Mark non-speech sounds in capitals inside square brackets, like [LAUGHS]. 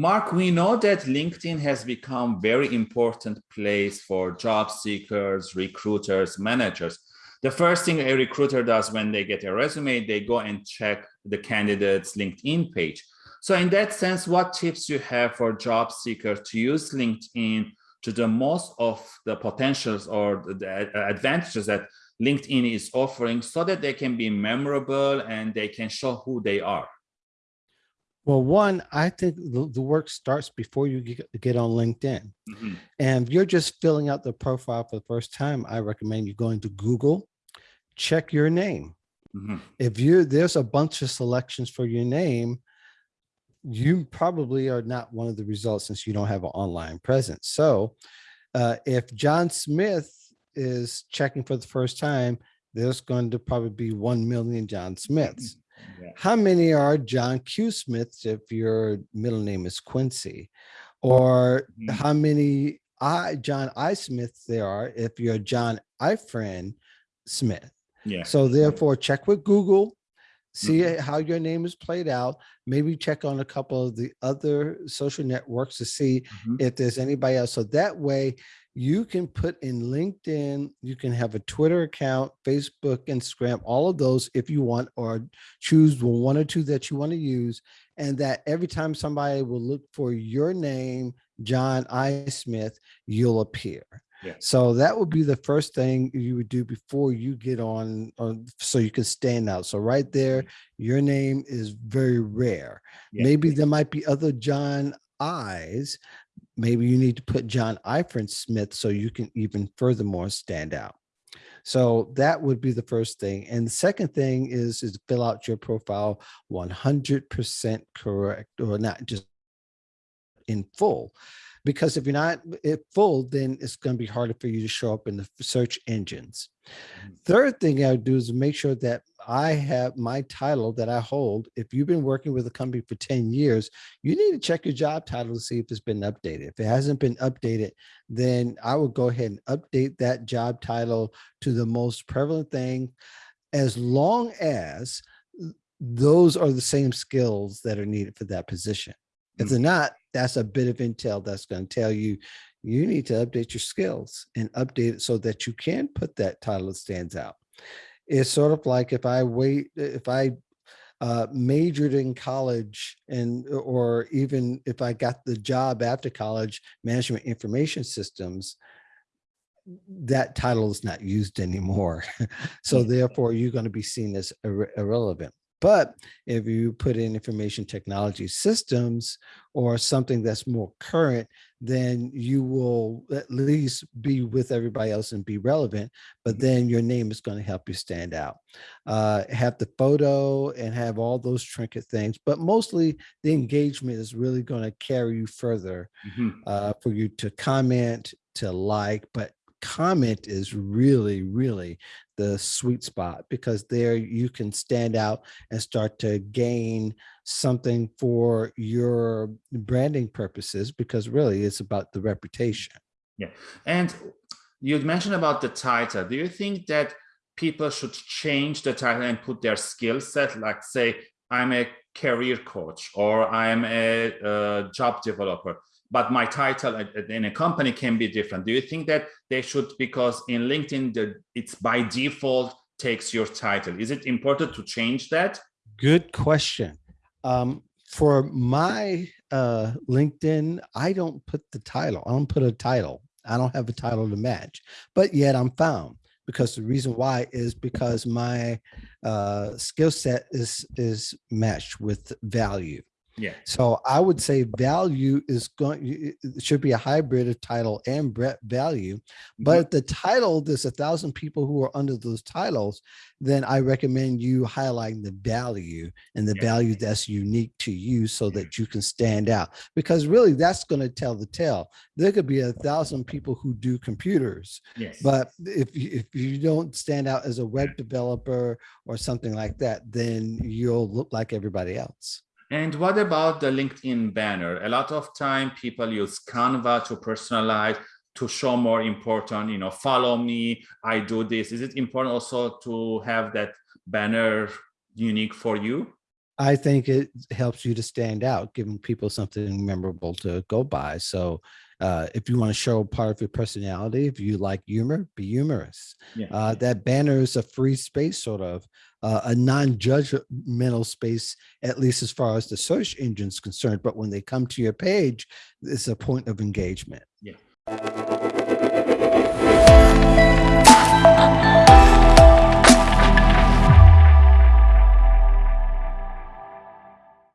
Mark, we know that LinkedIn has become very important place for job seekers, recruiters, managers. The first thing a recruiter does when they get a resume, they go and check the candidate's LinkedIn page. So in that sense, what tips you have for job seekers to use LinkedIn to the most of the potentials or the advantages that LinkedIn is offering so that they can be memorable and they can show who they are? Well, one, I think the, the work starts before you get, get on LinkedIn. Mm -hmm. And if you're just filling out the profile for the first time, I recommend you going to Google, check your name. Mm -hmm. If you there's a bunch of selections for your name, you probably are not one of the results since you don't have an online presence. So uh, if John Smith is checking for the first time, there's going to probably be 1 million John Smiths. Yeah. How many are John Q. Smiths if your middle name is Quincy? Or mm -hmm. how many I John I. Smiths there are if you're John Ifran Smith? Yeah. So therefore check with Google, see mm -hmm. how your name is played out maybe check on a couple of the other social networks to see mm -hmm. if there's anybody else so that way you can put in linkedin you can have a twitter account facebook instagram all of those if you want or choose one or two that you want to use and that every time somebody will look for your name john i smith you'll appear yeah. So that would be the first thing you would do before you get on, on so you can stand out. So right there, mm-hmm. your name is very rare. Yeah. Maybe there might be other John Eyes. Maybe you need to put John Ifrin Smith so you can even furthermore stand out. So that would be the first thing. And the second thing is, is fill out your profile 100% correct or not just in full because if you're not full, then it's going to be harder for you to show up in the search engines. Mm-hmm. Third thing I would do is make sure that I have my title that I hold. If you've been working with a company for 10 years, you need to check your job title to see if it's been updated. If it hasn't been updated, then I would go ahead and update that job title to the most prevalent thing as long as those are the same skills that are needed for that position. If they're not, that's a bit of intel that's going to tell you you need to update your skills and update it so that you can put that title that stands out. It's sort of like if I wait, if I uh, majored in college and or even if I got the job after college, management information systems, that title is not used anymore. [LAUGHS] so therefore, you're going to be seen as ir irrelevant. But if you put in information technology systems or something that's more current, then you will at least be with everybody else and be relevant, but mm-hmm. then your name is going to help you stand out. Uh, have the photo and have all those trinket things, but mostly the engagement is really going to carry you further mm -hmm. uh, for you to comment, to like, but comment is really, really the sweet spot because there you can stand out and start to gain something for your branding purposes because really it's about the mm-hmm. reputation. Yeah. And you mentioned about the title. Do you think that people should change the title and put their skill set, like say, I'm a career coach or I'm a, a job developer but my title in a company can be different. Do you think that they should, because in LinkedIn, the, it's by default takes your title. Is it important to change that? Good question. Um, for my uh, LinkedIn, I don't put the title. I don't put a title. I don't have a title to match, but yet I'm found because the reason why is because my uh, skill set is is matched with value. Yeah. So I would say value is going, should be a hybrid of title and value. But mm -hmm. if the title, there's a thousand people who are under those titles, then I recommend you highlighting the value and the yeah. value that's unique to you so that you can stand out. Because really that's going to tell the tale. There could be a thousand people who do computers. Yes. But if, if you don't stand out as a web developer or something like that, then you'll look like everybody else. And what about the LinkedIn banner? A lot of time people use Canva to personalize, to show more important, you know, follow me, I do this. Is it important also to have that banner unique for you? I think it helps you to stand out, giving people something memorable to go by. So uh, if you want to show part of your personality, if you like humor, be humorous. Yeah. Uh, that banner is a free space, sort of uh, a non-judgmental space, at least as far as the search engine is concerned. But when they come to your page, it's a point of engagement. Yeah.